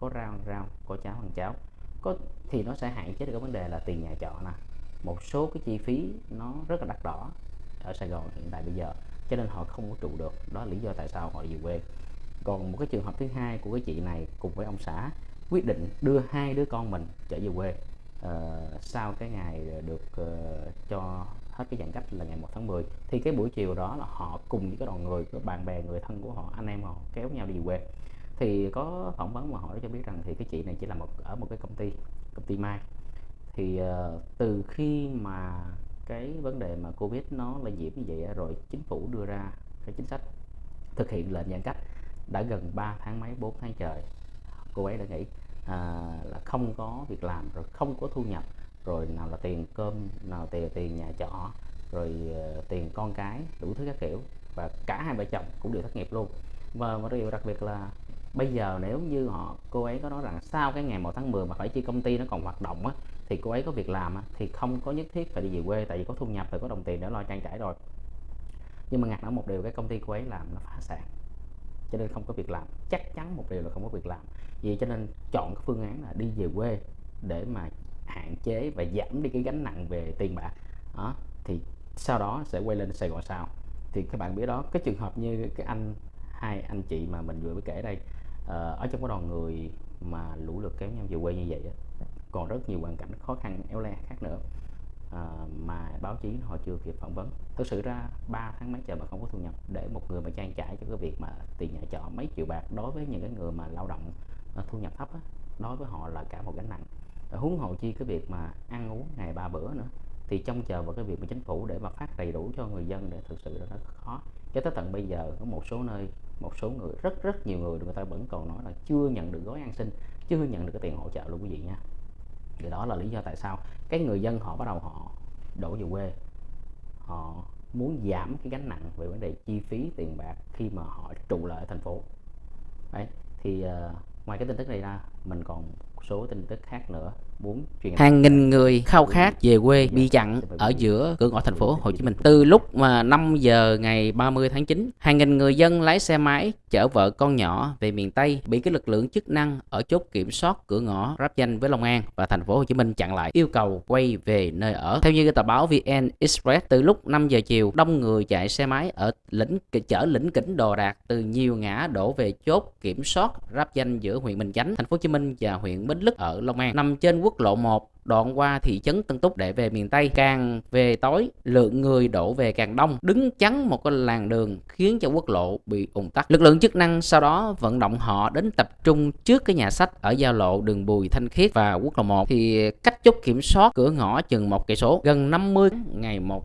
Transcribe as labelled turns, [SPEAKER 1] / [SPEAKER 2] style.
[SPEAKER 1] có rau rau có cháo ăn cháo. Có thì nó sẽ hạn chế được cái vấn đề là tiền nhà trọ nè. Một số cái chi phí nó rất là đắt đỏ ở Sài Gòn hiện tại bây giờ cho nên họ không có trụ được. Đó là lý do tại sao họ về quê. Còn một cái trường hợp thứ hai của cái chị này cùng với ông xã quyết định đưa hai đứa con mình trở về quê. Uh, sau cái ngày được uh, cho hết cái giãn cách là ngày 1 tháng 10 thì cái buổi chiều đó là họ cùng với cái đoàn người cái bạn bè người thân của họ anh em họ kéo nhau đi về quê thì có phỏng vấn mà hỏi cho biết rằng thì cái chị này chỉ là một ở một cái công ty công ty mai. Thì uh, từ khi mà cái vấn đề mà covid nó lây nhiễm như vậy rồi chính phủ đưa ra cái chính sách thực hiện lệnh giãn cách đã gần 3 tháng mấy 4 tháng trời cô ấy đã nghĩ à, là không có việc làm rồi không có thu nhập rồi nào là tiền cơm nào tiền tiền nhà trọ rồi uh, tiền con cái đủ thứ các kiểu. Và cả hai vợ chồng cũng đều thất nghiệp luôn. Và một điều đặc biệt là bây giờ nếu như họ cô ấy có nói rằng sau cái ngày 1 tháng 10 mà phải chi công ty nó còn hoạt động á thì cô ấy có việc làm á, thì không có nhất thiết phải đi về quê tại vì có thu nhập rồi có đồng tiền để lo trang trải rồi. Nhưng mà ngặt ở một điều cái công ty cô ấy làm nó phá sản cho nên không có việc làm. Chắc chắn một điều là không có việc làm. Vì cho nên chọn cái phương án là đi về quê để mà hạn chế và giảm đi cái gánh nặng về tiền bạc. Đó thì sau đó sẽ quay lên Sài Gòn sau. Thì các bạn biết đó cái trường hợp như cái anh hai anh chị mà mình vừa mới kể đây Ờ, ở trong cái đoàn người mà lũ lượt kéo nhau về quê như vậy á, còn rất nhiều hoàn cảnh khó khăn éo le khác nữa. À, mà báo chí họ chưa kịp phỏng vấn. Thực sự ra 3 tháng mấy trời mà không có thu nhập để một người mà trang trải cho cái việc mà tiền nhà trọ mấy triệu bạc đối với những cái người mà lao động ờ, thu nhập thấp á, đối với họ là cả một gánh nặng. Huống hồ chi cái việc mà ăn uống ngày ba bữa nữa thì trông chờ vào cái việc mà chính phủ để mà phát đầy đủ cho người dân để thực sự là nó khó. Cho tới tận bây giờ có một số nơi một số người rất rất nhiều người người ta vẫn còn nói là chưa nhận được gói an sinh chưa nhận được cái tiền hỗ trợ luôn quý vị nha. Thì đó là lý do tại sao cái người dân họ bắt đầu họ đổ về quê họ muốn giảm cái gánh nặng về vấn đề chi phí tiền bạc khi mà họ trụ lại ở thành phố. Đấy thì uh, ngoài cái tin tức này ra mình còn số tin tức khác nữa muốn truyền
[SPEAKER 2] Hàng nghìn người khao khát về quê bị chặn ở giữa cửa ngõ thành phố Hồ Chí Minh. Từ lúc mà 5 giờ ngày 30 tháng 9, hàng nghìn người dân lái xe máy chở vợ con nhỏ về miền Tây bị cái lực lượng chức năng ở chốt kiểm soát cửa ngõ ráp danh với Long An và thành phố Hồ Chí Minh chặn lại, yêu cầu quay về nơi ở. Theo như tờ báo VN Express, từ lúc 5 giờ chiều, đông người chạy xe máy ở lĩnh chở lĩnh kỉnh đồ đạc từ nhiều ngã đổ về chốt kiểm soát ráp danh giữa huyện Bình Chánh, thành phố Hồ Chí Minh và huyện Bến Lức ở Long An, nằm trên quốc lộ 1 đoạn qua thị trấn Tân Túc để về miền Tây. Càng về tối, lượng người đổ về càng đông, đứng chắn một cái làn đường khiến cho quốc lộ bị ùn tắc. Lực lượng chức năng sau đó vận động họ đến tập trung trước cái nhà sách ở giao lộ đường Bùi Thanh Khiết và quốc lộ 1 thì cách chốt kiểm soát cửa ngõ chừng một cây số gần 50 ngày một